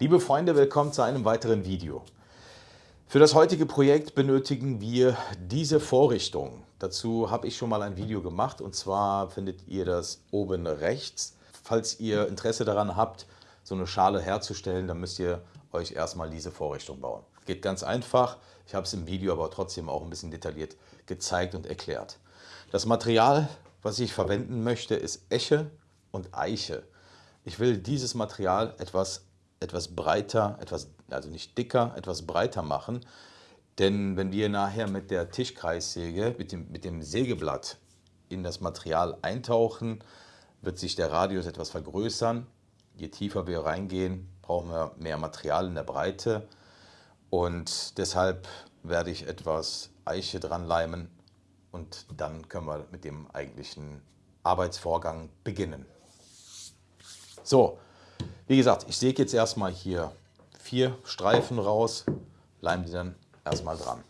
Liebe Freunde, willkommen zu einem weiteren Video. Für das heutige Projekt benötigen wir diese Vorrichtung. Dazu habe ich schon mal ein Video gemacht und zwar findet ihr das oben rechts. Falls ihr Interesse daran habt, so eine Schale herzustellen, dann müsst ihr euch erstmal diese Vorrichtung bauen. Geht ganz einfach, ich habe es im Video aber trotzdem auch ein bisschen detailliert gezeigt und erklärt. Das Material, was ich verwenden möchte, ist Eche und Eiche. Ich will dieses Material etwas, etwas breiter, etwas, also nicht dicker, etwas breiter machen. Denn wenn wir nachher mit der Tischkreissäge, mit dem, mit dem Sägeblatt in das Material eintauchen, wird sich der Radius etwas vergrößern. Je tiefer wir reingehen, brauchen wir mehr Material in der Breite. Und deshalb werde ich etwas Eiche dran leimen und dann können wir mit dem eigentlichen Arbeitsvorgang beginnen. So, wie gesagt, ich säge jetzt erstmal hier vier Streifen raus, leime die dann erstmal dran.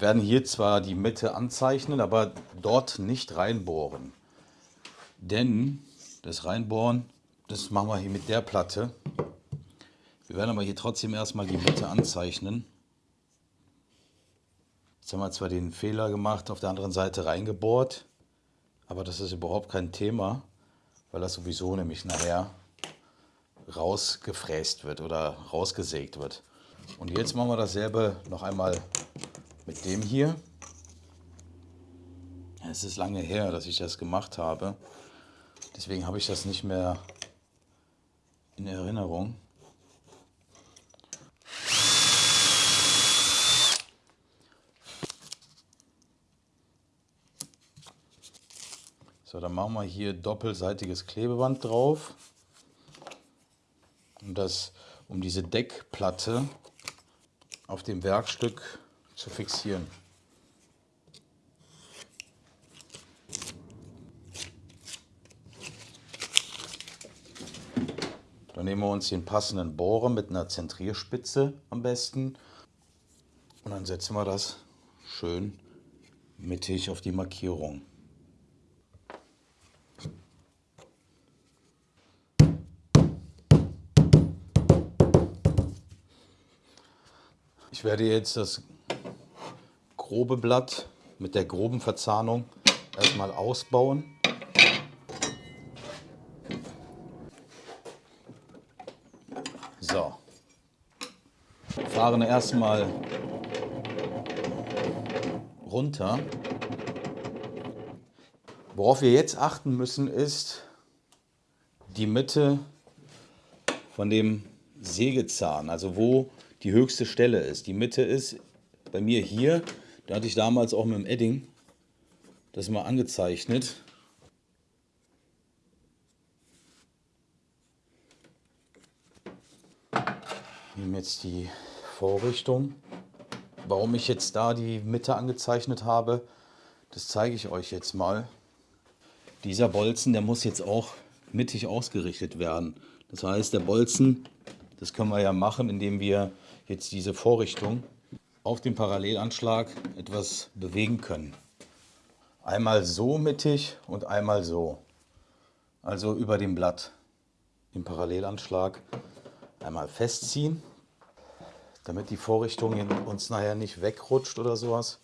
Wir werden hier zwar die Mitte anzeichnen, aber dort nicht reinbohren. Denn das Reinbohren, das machen wir hier mit der Platte. Wir werden aber hier trotzdem erstmal die Mitte anzeichnen. Jetzt haben wir zwar den Fehler gemacht, auf der anderen Seite reingebohrt, aber das ist überhaupt kein Thema, weil das sowieso nämlich nachher rausgefräst wird oder rausgesägt wird. Und jetzt machen wir dasselbe noch einmal mit dem hier. Es ist lange her, dass ich das gemacht habe. Deswegen habe ich das nicht mehr in Erinnerung. So, dann machen wir hier doppelseitiges Klebeband drauf. Um, das, um diese Deckplatte auf dem Werkstück zu fixieren. Dann nehmen wir uns den passenden Bohrer mit einer Zentrierspitze am besten und dann setzen wir das schön mittig auf die Markierung. Ich werde jetzt das grobe Blatt mit der groben Verzahnung erstmal ausbauen. So. Fahren erstmal runter. Worauf wir jetzt achten müssen ist die Mitte von dem Sägezahn, also wo die höchste Stelle ist. Die Mitte ist bei mir hier Da hatte ich damals auch mit dem Edding das mal angezeichnet. Ich nehme jetzt die Vorrichtung. Warum ich jetzt da die Mitte angezeichnet habe, das zeige ich euch jetzt mal. Dieser Bolzen, der muss jetzt auch mittig ausgerichtet werden. Das heißt, der Bolzen, das können wir ja machen, indem wir jetzt diese Vorrichtung auf dem Parallelanschlag etwas bewegen können. Einmal so mittig und einmal so. Also über dem Blatt den Parallelanschlag einmal festziehen, damit die Vorrichtung uns nachher nicht wegrutscht oder sowas.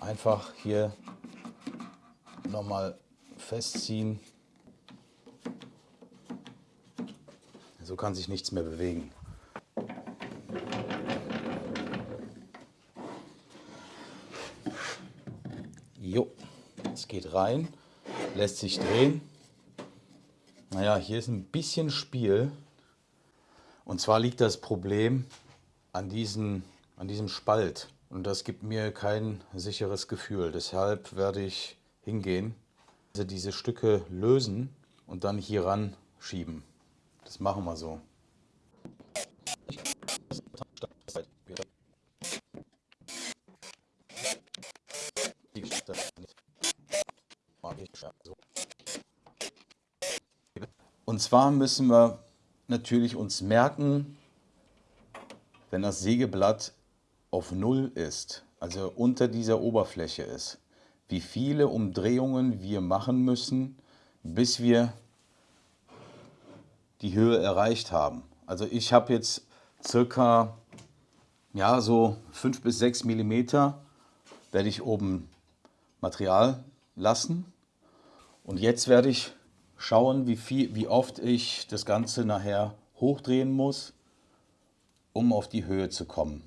Einfach hier nochmal festziehen. So kann sich nichts mehr bewegen. Jo, es geht rein, lässt sich drehen. Naja, hier ist ein bisschen Spiel. Und zwar liegt das Problem an, diesen, an diesem Spalt. Und das gibt mir kein sicheres Gefühl. Deshalb werde ich hingehen, also diese Stücke lösen und dann hier ran schieben. Das machen wir so. Und zwar müssen wir natürlich uns merken, wenn das Sägeblatt auf Null ist, also unter dieser Oberfläche ist, wie viele Umdrehungen wir machen müssen, bis wir die Höhe erreicht haben. Also ich habe jetzt circa ja, so 5 bis 6 Millimeter werde ich oben Material lassen. Und jetzt werde ich schauen, wie, viel, wie oft ich das Ganze nachher hochdrehen muss, um auf die Höhe zu kommen.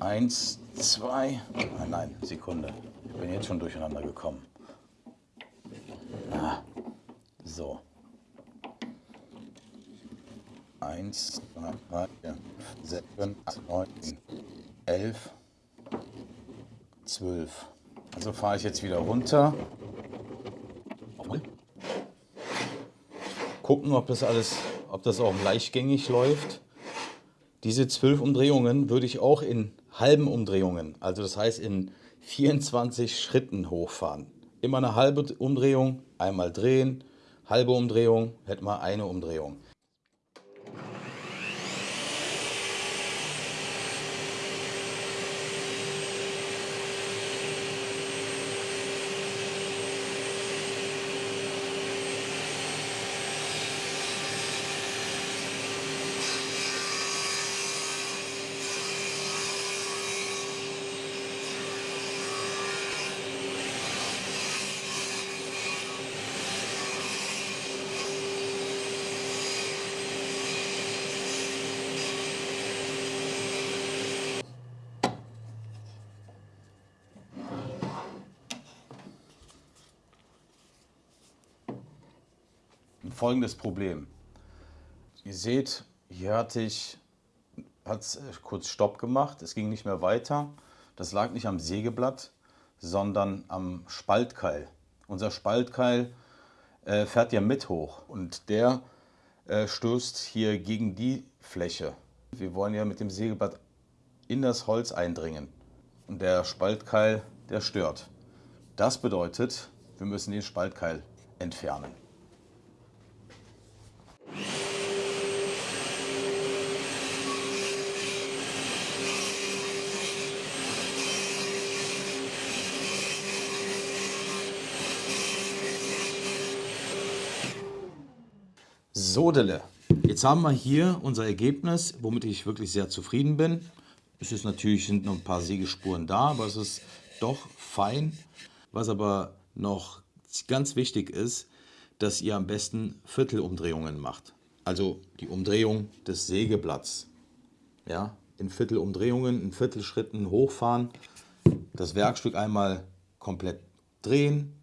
Eins, zwei, nein, nein, Sekunde. Ich bin jetzt schon durcheinander gekommen. Ah, so. Eins, zwei, drei, vier, sieben, acht, neun, elf, zwölf. Also fahre ich jetzt wieder runter. Gucken, ob das alles, ob das auch leichtgängig läuft. Diese zwölf Umdrehungen würde ich auch in halben Umdrehungen, also das heißt in 24 Schritten hochfahren. Immer eine halbe Umdrehung, einmal drehen, halbe Umdrehung, hätten wir eine Umdrehung. Folgendes Problem. Ihr seht, hier hatte ich hat es kurz Stopp gemacht, es ging nicht mehr weiter. Das lag nicht am Sägeblatt, sondern am Spaltkeil. Unser Spaltkeil äh, fährt ja mit hoch und der äh, stößt hier gegen die Fläche. Wir wollen ja mit dem Sägeblatt in das Holz eindringen und der Spaltkeil, der stört. Das bedeutet, wir müssen den Spaltkeil entfernen. Sodele. Jetzt haben wir hier unser Ergebnis, womit ich wirklich sehr zufrieden bin. Es ist natürlich, sind noch ein paar Sägespuren da, aber es ist doch fein. Was aber noch ganz wichtig ist, dass ihr am besten Viertelumdrehungen macht. Also die Umdrehung des Sägeblatts. Ja, in Viertelumdrehungen, in Viertelschritten hochfahren, das Werkstück einmal komplett drehen,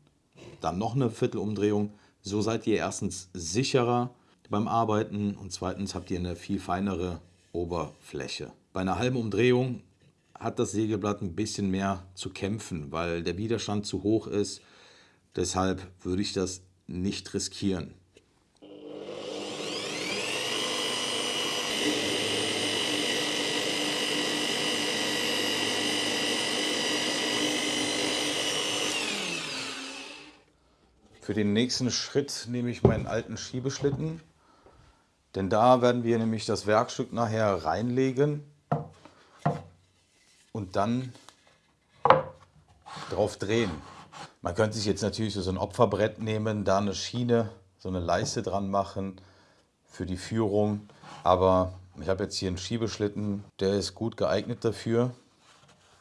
dann noch eine Viertelumdrehung. So seid ihr erstens sicherer beim Arbeiten und zweitens habt ihr eine viel feinere Oberfläche. Bei einer halben Umdrehung hat das Sägeblatt ein bisschen mehr zu kämpfen, weil der Widerstand zu hoch ist. Deshalb würde ich das nicht riskieren. Für den nächsten Schritt nehme ich meinen alten Schiebeschlitten, denn da werden wir nämlich das Werkstück nachher reinlegen und dann drauf drehen. Man könnte sich jetzt natürlich so ein Opferbrett nehmen, da eine Schiene, so eine Leiste dran machen für die Führung. Aber ich habe jetzt hier einen Schiebeschlitten, der ist gut geeignet dafür.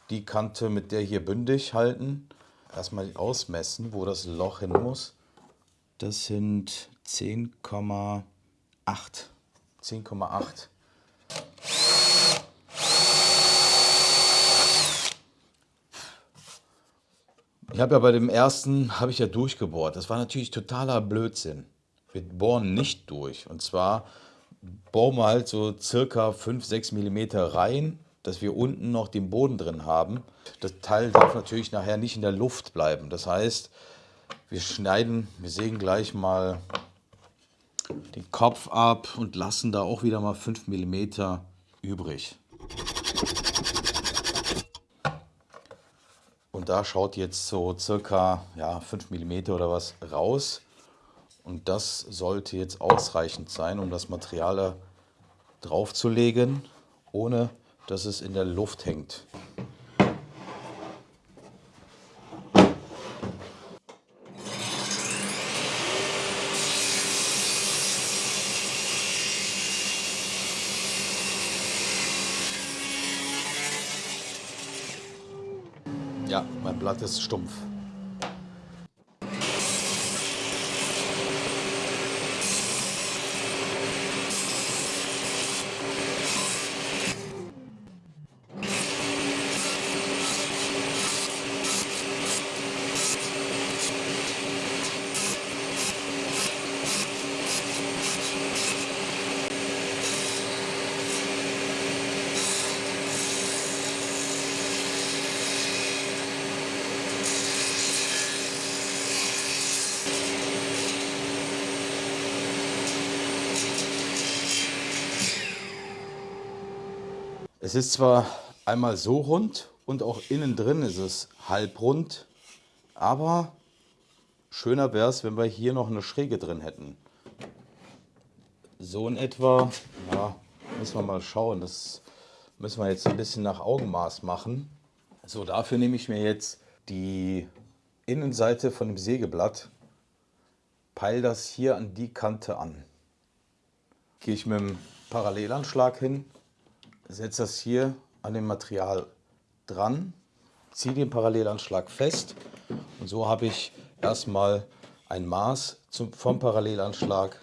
Die Kante mit der hier bündig halten. Erstmal ausmessen, wo das Loch hin muss. Das sind 10,8. 10,8. Ich habe ja bei dem ersten, habe ich ja durchgebohrt. Das war natürlich totaler Blödsinn. Wir bohren nicht durch. Und zwar bohren wir halt so circa 5, 6 mm rein, dass wir unten noch den Boden drin haben. Das Teil darf natürlich nachher nicht in der Luft bleiben. Das heißt, wir schneiden, wir sägen gleich mal den Kopf ab und lassen da auch wieder mal 5 mm übrig. Und da schaut jetzt so circa ja, 5 mm oder was raus. Und das sollte jetzt ausreichend sein, um das Material da drauf zu legen, ohne dass es in der Luft hängt. Ja, mein Blatt ist stumpf. Es ist zwar einmal so rund und auch innen drin ist es halbrund, aber schöner wäre es, wenn wir hier noch eine Schräge drin hätten. So in etwa, ja, müssen wir mal schauen, das müssen wir jetzt ein bisschen nach Augenmaß machen. So, dafür nehme ich mir jetzt die Innenseite von dem Sägeblatt, peile das hier an die Kante an. Gehe ich mit dem Parallelanschlag hin setze das hier an dem Material dran, ziehe den Parallelanschlag fest und so habe ich erstmal ein Maß zum, vom Parallelanschlag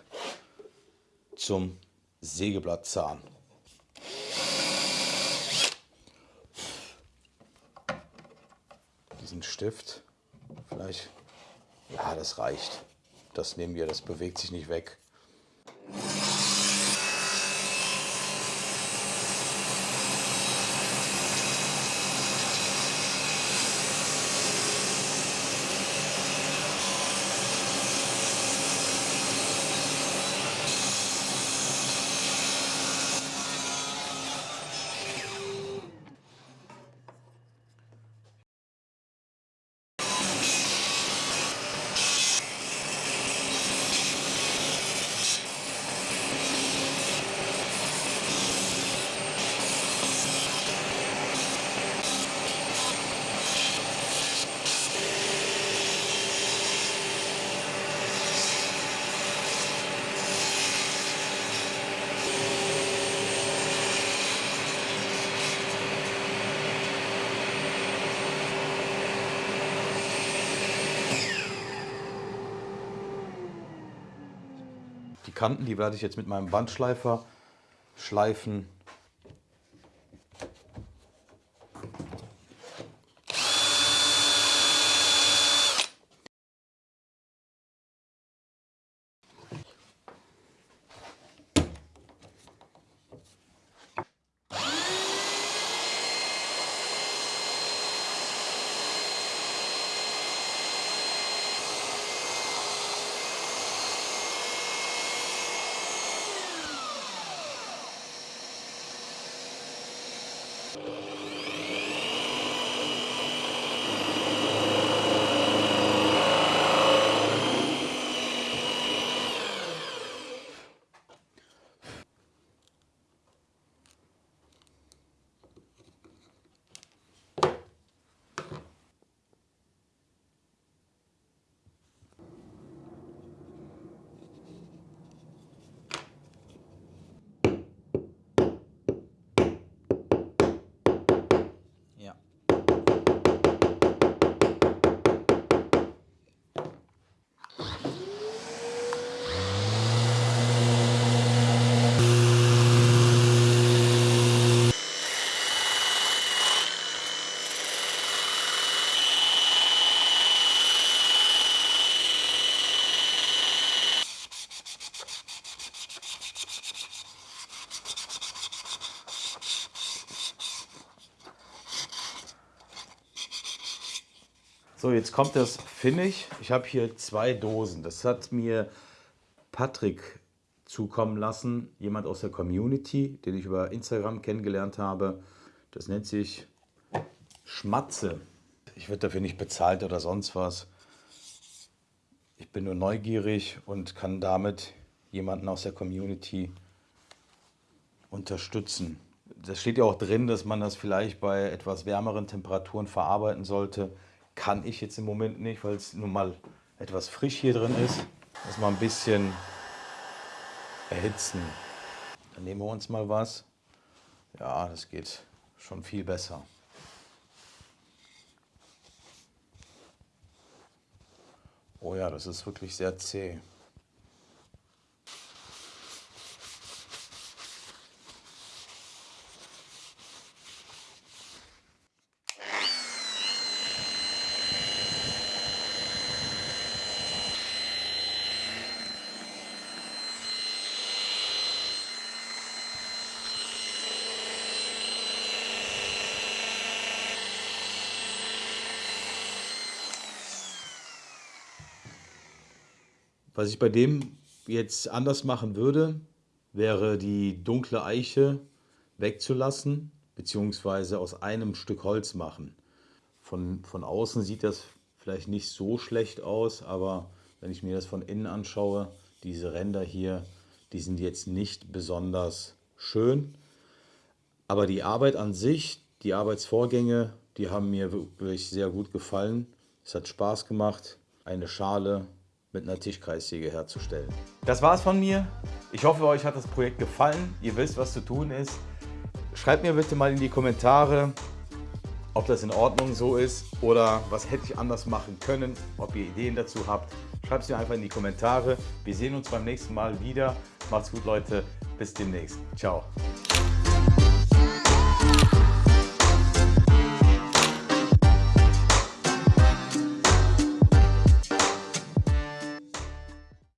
zum Sägeblattzahn. Diesen Stift, vielleicht, ja, das reicht. Das nehmen wir, das bewegt sich nicht weg. Die Kanten, die werde ich jetzt mit meinem Bandschleifer schleifen. So, jetzt kommt das Finish. Ich habe hier zwei Dosen. Das hat mir Patrick zukommen lassen, jemand aus der Community, den ich über Instagram kennengelernt habe. Das nennt sich Schmatze. Ich werde dafür nicht bezahlt oder sonst was. Ich bin nur neugierig und kann damit jemanden aus der Community unterstützen. Das steht ja auch drin, dass man das vielleicht bei etwas wärmeren Temperaturen verarbeiten sollte. Kann ich jetzt im Moment nicht, weil es nun mal etwas frisch hier drin ist. Das mal ein bisschen erhitzen. Dann nehmen wir uns mal was. Ja, das geht schon viel besser. Oh ja, das ist wirklich sehr zäh. Was ich bei dem jetzt anders machen würde, wäre die dunkle Eiche wegzulassen, beziehungsweise aus einem Stück Holz machen. Von, von außen sieht das vielleicht nicht so schlecht aus, aber wenn ich mir das von innen anschaue, diese Ränder hier, die sind jetzt nicht besonders schön. Aber die Arbeit an sich, die Arbeitsvorgänge, die haben mir wirklich sehr gut gefallen. Es hat Spaß gemacht. Eine Schale mit einer Tischkreissäge herzustellen. Das war's von mir. Ich hoffe, euch hat das Projekt gefallen. Ihr wisst, was zu tun ist. Schreibt mir bitte mal in die Kommentare, ob das in Ordnung so ist oder was hätte ich anders machen können, ob ihr Ideen dazu habt. Schreibt es mir einfach in die Kommentare. Wir sehen uns beim nächsten Mal wieder. Macht's gut, Leute. Bis demnächst. Ciao.